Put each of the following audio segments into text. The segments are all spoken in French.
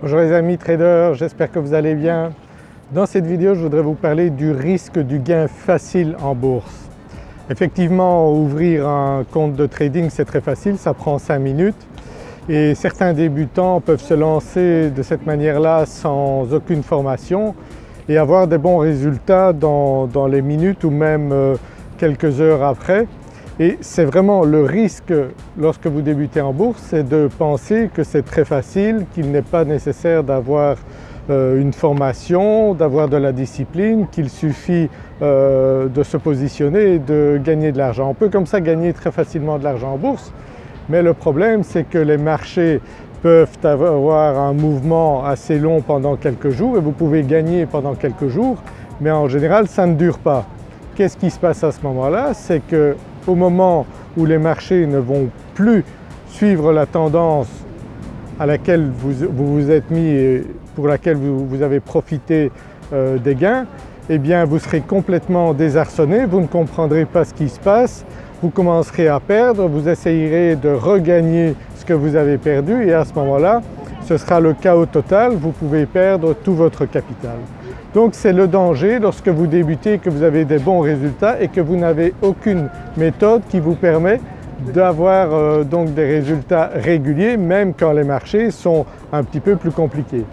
Bonjour les amis traders, j'espère que vous allez bien. Dans cette vidéo je voudrais vous parler du risque du gain facile en bourse. Effectivement ouvrir un compte de trading c'est très facile, ça prend 5 minutes et certains débutants peuvent se lancer de cette manière-là sans aucune formation et avoir des bons résultats dans, dans les minutes ou même euh, quelques heures après. Et c'est vraiment le risque lorsque vous débutez en bourse, c'est de penser que c'est très facile, qu'il n'est pas nécessaire d'avoir euh, une formation, d'avoir de la discipline, qu'il suffit euh, de se positionner et de gagner de l'argent. On peut comme ça gagner très facilement de l'argent en bourse, mais le problème c'est que les marchés peuvent avoir un mouvement assez long pendant quelques jours et vous pouvez gagner pendant quelques jours, mais en général ça ne dure pas. Qu'est-ce qui se passe à ce moment-là? C'est que au moment où les marchés ne vont plus suivre la tendance à laquelle vous vous, êtes mis et pour laquelle vous, avez profité euh, des gains, eh bien vous serez complètement désarçonné, vous ne comprendrez pas ce qui se passe, vous commencerez à perdre, vous essayerez de regagner ce que vous avez perdu. Et à ce moment-là ce sera le chaos total, vous pouvez perdre tout votre capital. Donc c'est le danger lorsque vous débutez, que vous avez des bons résultats et que vous n'avez aucune méthode qui vous permet d'avoir euh, donc des résultats réguliers même quand les marchés sont un petit peu plus compliqués.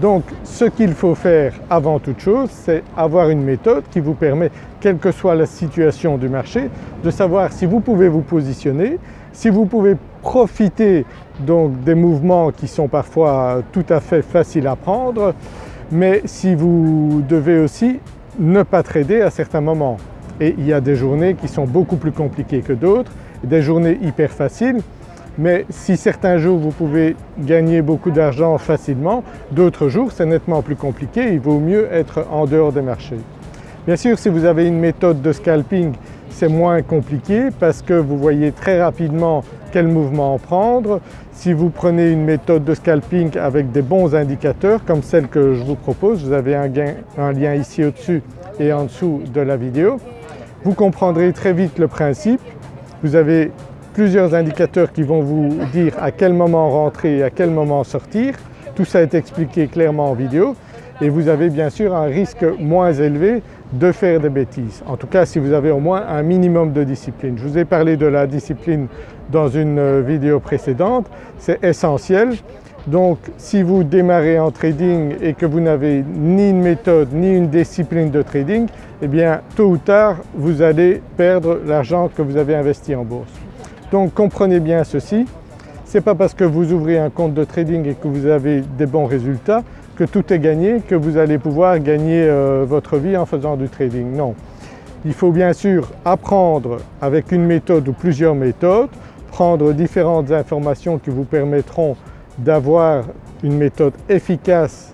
Donc ce qu'il faut faire avant toute chose c'est avoir une méthode qui vous permet, quelle que soit la situation du marché, de savoir si vous pouvez vous positionner, si vous pouvez profiter donc des mouvements qui sont parfois tout à fait faciles à prendre, mais si vous devez aussi ne pas trader à certains moments. Et il y a des journées qui sont beaucoup plus compliquées que d'autres, des journées hyper faciles, mais si certains jours vous pouvez gagner beaucoup d'argent facilement, d'autres jours c'est nettement plus compliqué, il vaut mieux être en dehors des marchés. Bien sûr si vous avez une méthode de scalping c'est moins compliqué parce que vous voyez très rapidement quel mouvement prendre. Si vous prenez une méthode de scalping avec des bons indicateurs comme celle que je vous propose, vous avez un, lien ici au-dessus et en dessous de la vidéo, vous comprendrez très vite le principe. Vous avez plusieurs indicateurs qui vont vous dire à quel moment rentrer et à quel moment sortir. Tout ça est expliqué clairement en vidéo et vous avez bien sûr un risque moins élevé de faire des bêtises. En tout cas si vous avez au moins un minimum de discipline. Je vous ai parlé de la discipline dans une euh, vidéo précédente, c'est essentiel. Donc si vous démarrez en trading et que vous n'avez ni une méthode ni une discipline de trading, eh bien tôt ou tard vous allez perdre l'argent que vous avez investi en bourse. Donc comprenez bien ceci, ce n'est pas parce que vous ouvrez un compte de trading et que vous avez des bons résultats que tout est gagné, que vous allez pouvoir gagner euh, votre vie en faisant du trading. Non, il faut bien sûr apprendre avec une méthode ou plusieurs méthodes, prendre différentes informations qui vous permettront d'avoir une méthode efficace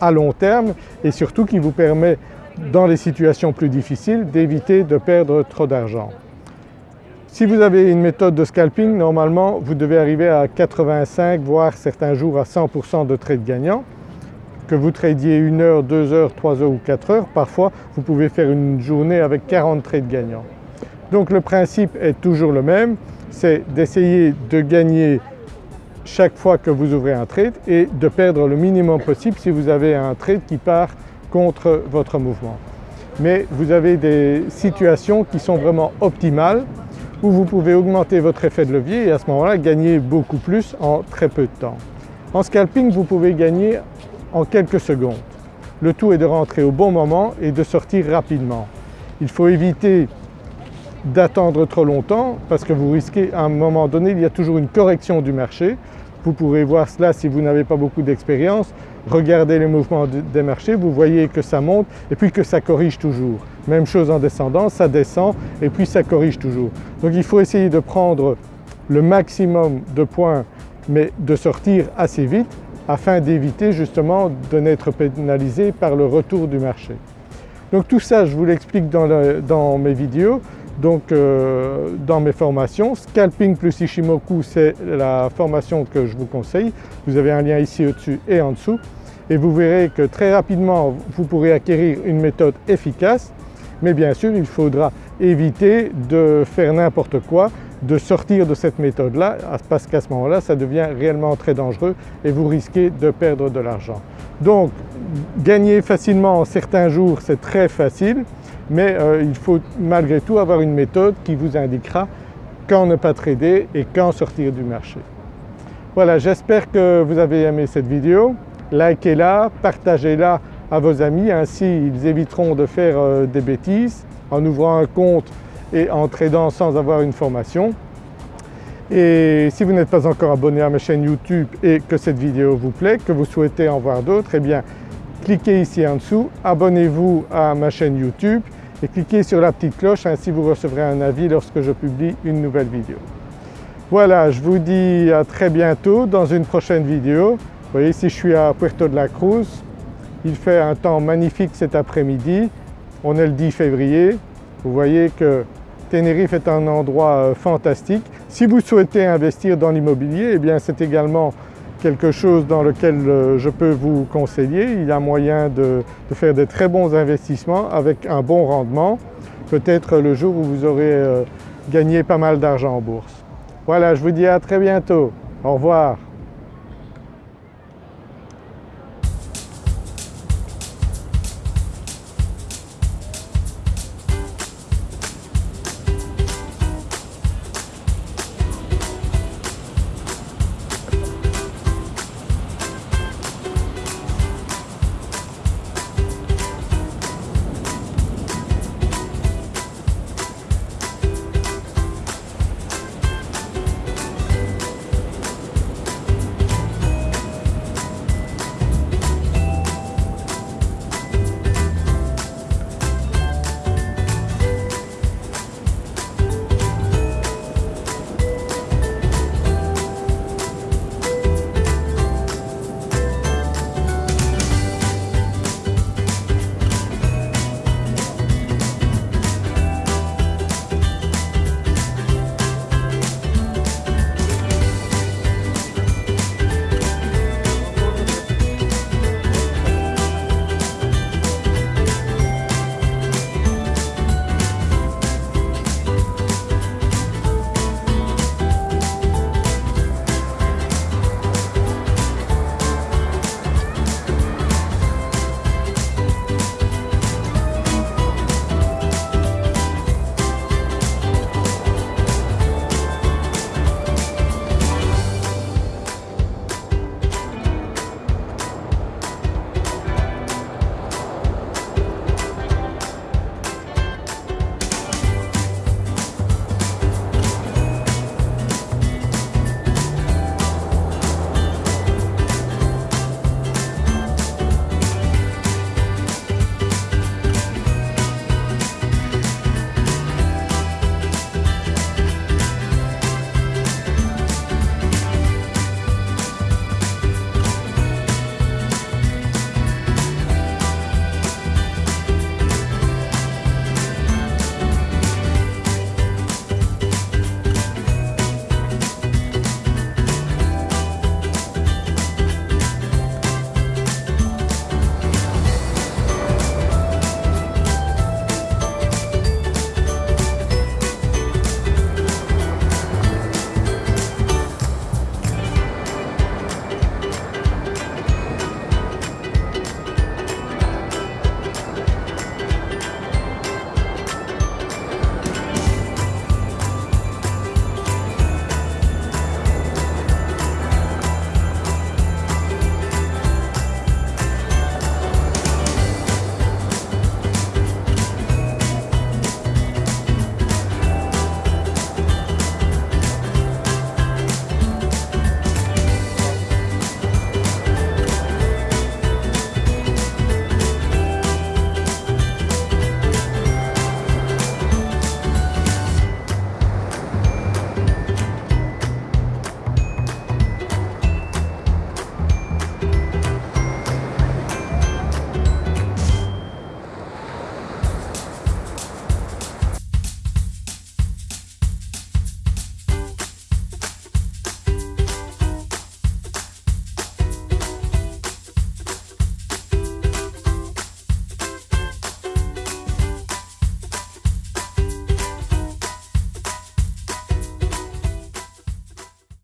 à long terme et surtout qui vous permet dans les situations plus difficiles d'éviter de perdre trop d'argent. Si vous avez une méthode de scalping, normalement vous devez arriver à 85 voire certains jours à 100% de trades gagnants que vous tradiez une heure, deux heures, trois heures ou quatre heures, parfois vous pouvez faire une journée avec 40 trades gagnants. Donc le principe est toujours le même, c'est d'essayer de gagner chaque fois que vous ouvrez un trade et de perdre le minimum possible si vous avez un trade qui part contre votre mouvement. Mais vous avez des situations qui sont vraiment optimales où vous pouvez augmenter votre effet de levier et à ce moment-là gagner beaucoup plus en très peu de temps. En scalping vous pouvez gagner en quelques secondes. Le tout est de rentrer au bon moment et de sortir rapidement. Il faut éviter d'attendre trop longtemps parce que vous risquez à un moment donné, il y a toujours une correction du marché. Vous pourrez voir cela si vous n'avez pas beaucoup d'expérience. Regardez les mouvements des marchés, vous voyez que ça monte et puis que ça corrige toujours. Même chose en descendant, ça descend et puis ça corrige toujours. Donc il faut essayer de prendre le maximum de points mais de sortir assez vite afin d'éviter justement de n'être pénalisé par le retour du marché. Donc tout ça je vous l'explique dans, mes vidéos, donc euh, dans mes formations. Scalping plus Ishimoku c'est la formation que je vous conseille, vous avez un lien ici au-dessus et en dessous et vous verrez que très rapidement vous pourrez acquérir une méthode efficace mais bien sûr il faudra éviter de faire n'importe quoi de sortir de cette méthode-là parce qu'à ce moment-là ça devient réellement très dangereux et vous risquez de perdre de l'argent. Donc gagner facilement en certains jours c'est très facile mais euh, il faut malgré tout avoir une méthode qui vous indiquera quand ne pas trader et quand sortir du marché. Voilà j'espère que vous avez aimé cette vidéo, likez-la, partagez-la à vos amis ainsi ils éviteront de faire euh, des bêtises en ouvrant un compte et en tradant sans avoir une formation. Et si vous n'êtes pas encore abonné à ma chaîne YouTube et que cette vidéo vous plaît, que vous souhaitez en voir d'autres, eh bien cliquez ici en dessous, abonnez-vous à ma chaîne YouTube et cliquez sur la petite cloche, ainsi vous recevrez un avis lorsque je publie une nouvelle vidéo. Voilà, je vous dis à très bientôt dans une prochaine vidéo. Vous voyez ici je suis à Puerto de la Cruz, il fait un temps magnifique cet après-midi, on est le 10 février, vous voyez que Tenerife est un endroit euh, fantastique. Si vous souhaitez investir dans l'immobilier, eh bien c'est également quelque chose dans lequel euh, je peux vous conseiller. Il y a moyen de, faire de très bons investissements avec un bon rendement, peut-être le jour où vous aurez euh, gagné pas mal d'argent en bourse. Voilà, je vous dis à très bientôt. Au revoir.